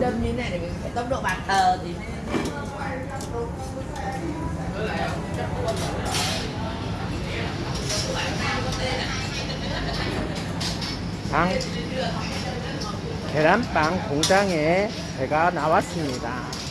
đâm như thế này để mình phải tốc độ bàn thờ thì 방 계란빵 공장에 제가 나왔습니다.